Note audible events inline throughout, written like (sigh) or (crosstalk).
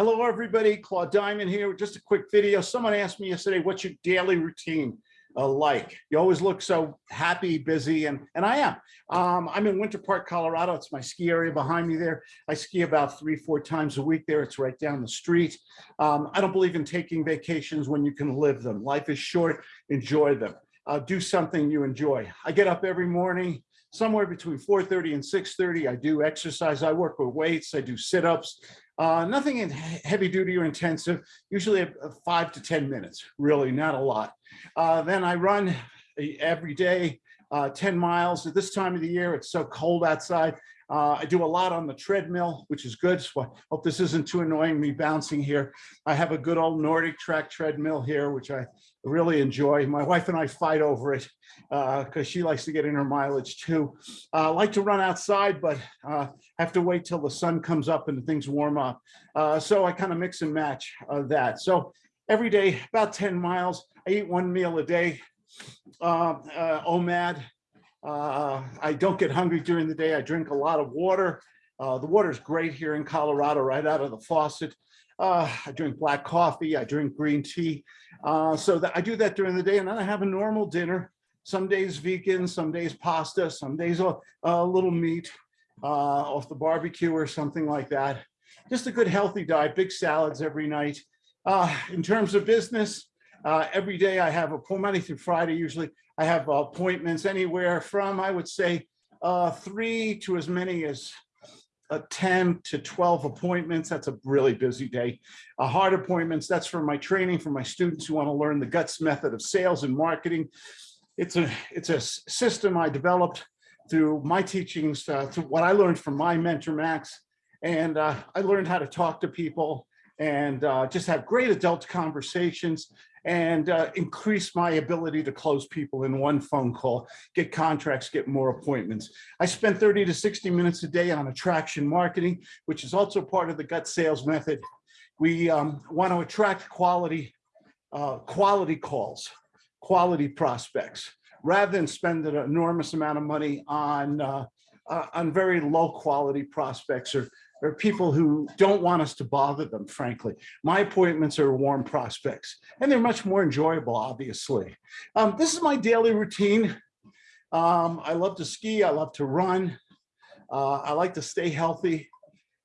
Hello, everybody. Claude Diamond here. With just a quick video. Someone asked me yesterday, what's your daily routine uh, like? You always look so happy, busy, and, and I am. Um, I'm in Winter Park, Colorado. It's my ski area behind me there. I ski about three, four times a week there. It's right down the street. Um, I don't believe in taking vacations when you can live them. Life is short. Enjoy them. Uh, do something you enjoy. I get up every morning, somewhere between 4.30 and 6.30. I do exercise. I work with weights. I do sit-ups. Uh, nothing in heavy duty or intensive, usually five to 10 minutes, really not a lot. Uh, then I run every day, uh, 10 miles. At this time of the year, it's so cold outside. Uh, I do a lot on the treadmill, which is good. So I hope this isn't too annoying me bouncing here. I have a good old NordicTrack treadmill here, which I really enjoy. My wife and I fight over it because uh, she likes to get in her mileage too. Uh, I like to run outside, but uh, have to wait till the sun comes up and things warm up. Uh, so I kind of mix and match uh, that. So every day, about 10 miles, I eat one meal a day. Uh, OMAD, uh, I don't get hungry during the day. I drink a lot of water. Uh, the water is great here in Colorado, right out of the faucet. Uh, I drink black coffee. I drink green tea. Uh, so that I do that during the day, and then I have a normal dinner. Some days vegan, some days pasta, some days a, a little meat uh, off the barbecue or something like that. Just a good healthy diet. Big salads every night. Uh, in terms of business, every day I have a Monday through Friday usually I have appointments anywhere from, I would say, uh, three to as many as uh, 10 to 12 appointments. That's a really busy day. Uh, hard appointments, that's for my training for my students who want to learn the guts method of sales and marketing. It's a, it's a system I developed through my teachings, uh, through what I learned from my mentor, Max. And uh, I learned how to talk to people and uh, just have great adult conversations and uh, increase my ability to close people in one phone call, get contracts, get more appointments. I spend 30 to 60 minutes a day on attraction marketing, which is also part of the gut sales method. We um, want to attract quality, uh, quality calls, quality prospects, rather than spend an enormous amount of money on, uh, uh on very low quality prospects or are people who don't want us to bother them, frankly. My appointments are warm prospects, and they're much more enjoyable, obviously. Um, this is my daily routine. Um, I love to ski. I love to run. Uh, I like to stay healthy.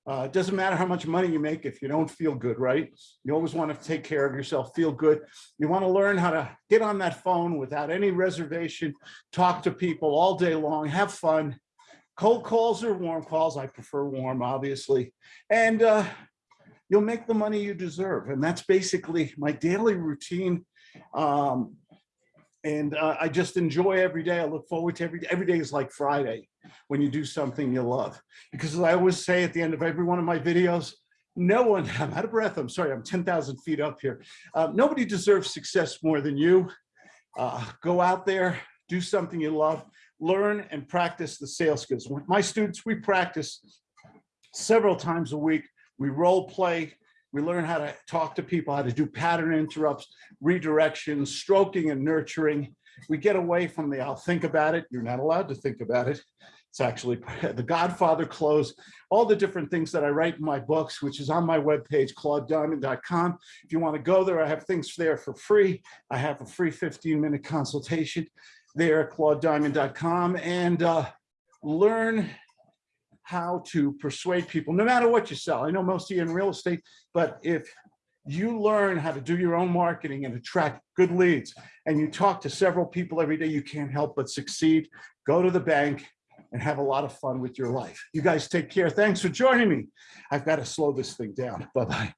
Uh, it doesn't matter how much money you make if you don't feel good, right? You always want to take care of yourself, feel good. You want to learn how to get on that phone without any reservation, talk to people all day long, have fun, cold calls or warm calls. I prefer warm, obviously. And uh, you'll make the money you deserve. And that's basically my daily routine. Um, and uh, I just enjoy every day. I look forward to every day. Every day is like Friday when you do something you love. Because as I always say at the end of every one of my videos, no one, (laughs) I'm out of breath, I'm sorry, I'm 10,000 feet up here. Uh, nobody deserves success more than you. Uh, go out there, do something you love, learn and practice the sales skills. My students, we practice several times a week. We role play, we learn how to talk to people, how to do pattern interrupts, redirections, stroking and nurturing. We get away from the I'll think about it. You're not allowed to think about it. It's actually (laughs) the Godfather close, all the different things that I write in my books, which is on my webpage, claudediamond.com. If you want to go there, I have things there for free. I have a free 15 minute consultation there at claudediamond.com and uh, learn how to persuade people, no matter what you sell. I know most of you in real estate, but if you learn how to do your own marketing and attract good leads, and you talk to several people every day, you can't help but succeed. Go to the bank and have a lot of fun with your life. You guys take care. Thanks for joining me. I've got to slow this thing down. Bye-bye.